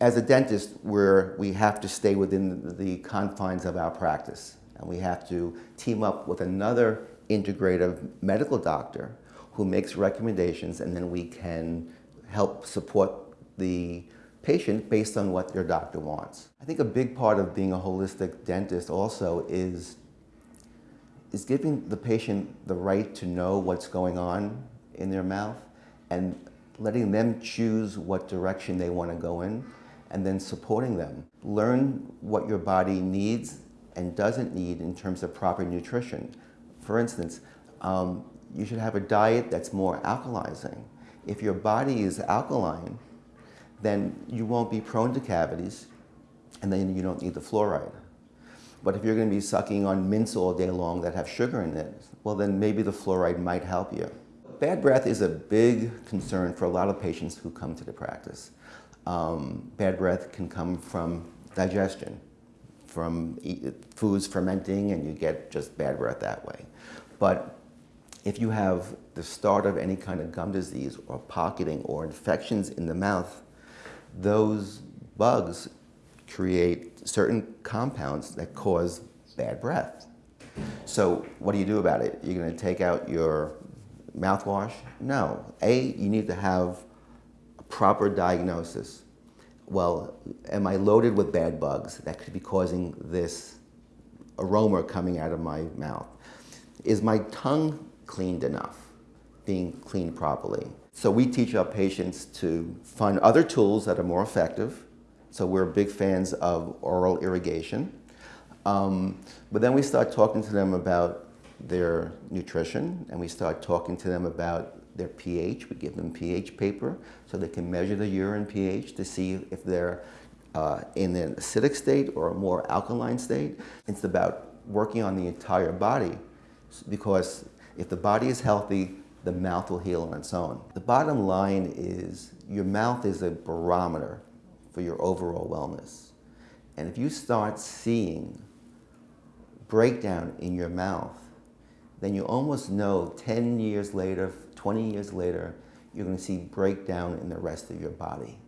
as a dentist, we're, we have to stay within the confines of our practice. And we have to team up with another integrative medical doctor who makes recommendations and then we can help support the patient based on what your doctor wants. I think a big part of being a holistic dentist also is, is giving the patient the right to know what's going on in their mouth and letting them choose what direction they want to go in and then supporting them. Learn what your body needs and doesn't need in terms of proper nutrition. For instance, um, you should have a diet that's more alkalizing. If your body is alkaline, then you won't be prone to cavities and then you don't need the fluoride. But if you're going to be sucking on mints all day long that have sugar in it, well then maybe the fluoride might help you. Bad breath is a big concern for a lot of patients who come to the practice. Um, bad breath can come from digestion, from foods fermenting and you get just bad breath that way. But if you have the start of any kind of gum disease or pocketing or infections in the mouth, those bugs create certain compounds that cause bad breath. So what do you do about it? You're going to take out your mouthwash? No. A, you need to have proper diagnosis. Well, am I loaded with bad bugs that could be causing this aroma coming out of my mouth? Is my tongue cleaned enough, being cleaned properly? So we teach our patients to find other tools that are more effective. So we're big fans of oral irrigation. Um, but then we start talking to them about their nutrition and we start talking to them about their pH. We give them pH paper so they can measure the urine pH to see if they're uh, in an acidic state or a more alkaline state. It's about working on the entire body because if the body is healthy, the mouth will heal on its own. The bottom line is your mouth is a barometer for your overall wellness. And if you start seeing breakdown in your mouth, then you almost know 10 years later, 20 years later, you're going to see breakdown in the rest of your body.